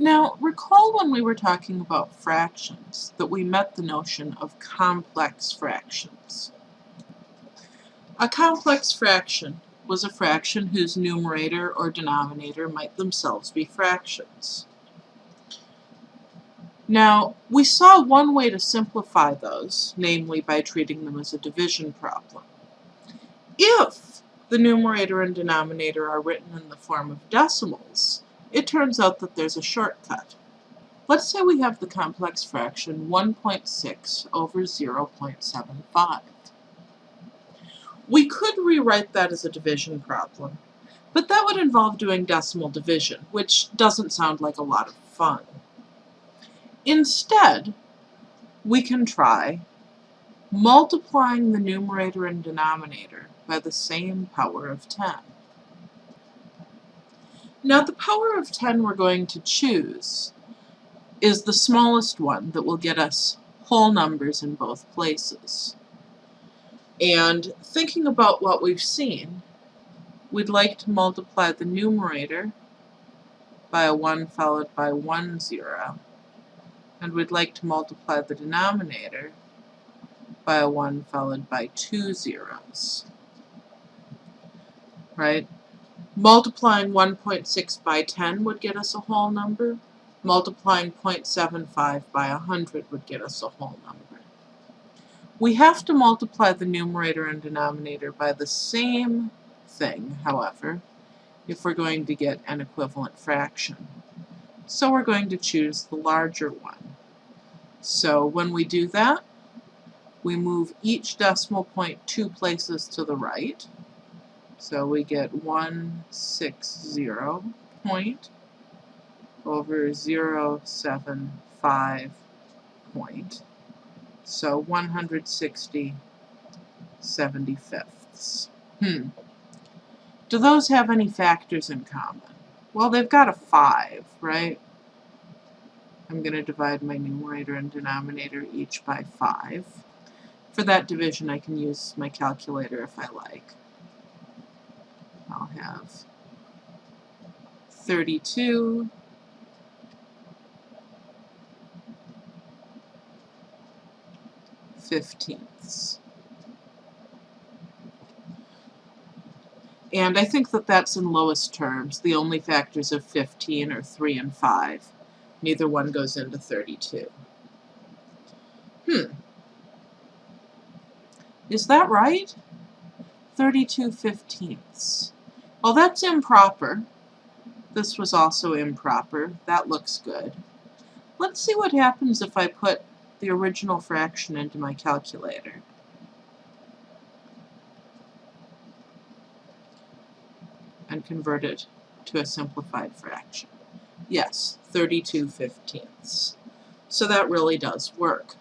Now, recall when we were talking about fractions that we met the notion of complex fractions. A complex fraction was a fraction whose numerator or denominator might themselves be fractions. Now, we saw one way to simplify those, namely by treating them as a division problem. If the numerator and denominator are written in the form of decimals, it turns out that there's a shortcut. Let's say we have the complex fraction 1.6 over 0.75. We could rewrite that as a division problem, but that would involve doing decimal division, which doesn't sound like a lot of fun. Instead, we can try multiplying the numerator and denominator by the same power of 10. Now the power of 10 we're going to choose is the smallest one that will get us whole numbers in both places. And thinking about what we've seen, we'd like to multiply the numerator by a 1 followed by 1 zero, and we'd like to multiply the denominator by a 1 followed by two zeros. Right? Multiplying 1.6 by 10 would get us a whole number. Multiplying 0.75 by 100 would get us a whole number. We have to multiply the numerator and denominator by the same thing, however, if we're going to get an equivalent fraction. So we're going to choose the larger one. So when we do that, we move each decimal point two places to the right, so we get 160 point over 075 point. So 160 75ths. Hmm. Do those have any factors in common? Well, they've got a 5, right? I'm going to divide my numerator and denominator each by 5. For that division, I can use my calculator if I like. Have 32 fifteenths. And I think that that's in lowest terms. The only factors of 15 are 3 and 5. Neither one goes into 32. Hmm. Is that right? 32 fifteenths. Well, that's improper. This was also improper. That looks good. Let's see what happens if I put the original fraction into my calculator. and convert it to a simplified fraction. Yes, 32 fifteenths. So that really does work.